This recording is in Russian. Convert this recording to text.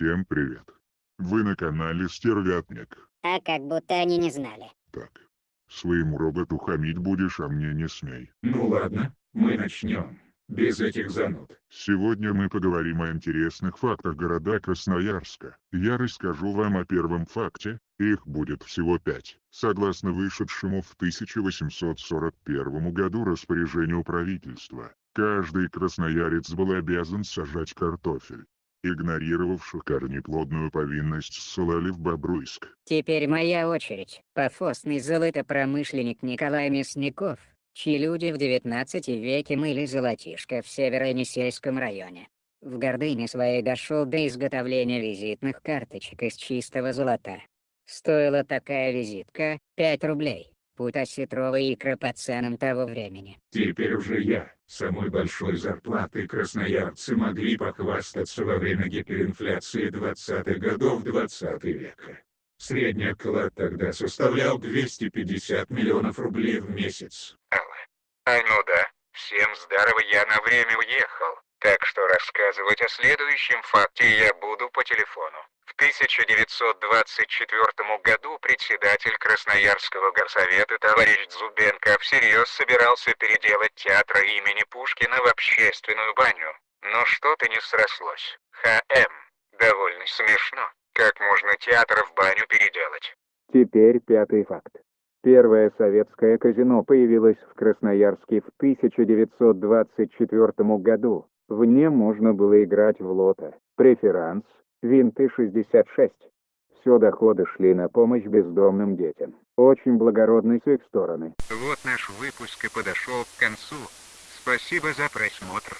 Всем привет. Вы на канале Стервятник. А как будто они не знали. Так. Своему роботу хамить будешь, а мне не смей. Ну ладно, мы начнем. Без этих зануд. Сегодня мы поговорим о интересных фактах города Красноярска. Я расскажу вам о первом факте, их будет всего пять. Согласно вышедшему в 1841 году распоряжению правительства, каждый красноярец был обязан сажать картофель. Игнорировавших корнеплодную повинность ссылали в Бобруйск. Теперь моя очередь. Пофосный золотопромышленник Николай Мясников, чьи люди в 19 веке мыли золотишко в Северо-Енисейском районе. В гордыне своей дошел до изготовления визитных карточек из чистого золота. Стоила такая визитка 5 рублей. Путь осетровой икры по ценам того времени. Теперь уже я, самой большой зарплатой красноярцы могли похвастаться во время гиперинфляции 20-х годов 20 века. Средний оклад тогда составлял 250 миллионов рублей в месяц. А ну да, всем здорово, я на время уехал, так что рассказывать о следующем факте я буду по телефону. В 1924 году председатель Красноярского горсовета товарищ Зубенко всерьез собирался переделать театр имени Пушкина в общественную баню. Но что-то не срослось. ХМ. Довольно смешно. Как можно театр в баню переделать? Теперь пятый факт. Первое советское казино появилось в Красноярске в 1924 году. В нем можно было играть в лото, преферанс, винты 66. Все доходы шли на помощь бездомным детям. Очень благородный с их стороны. Вот наш выпуск и подошел к концу. Спасибо за просмотр.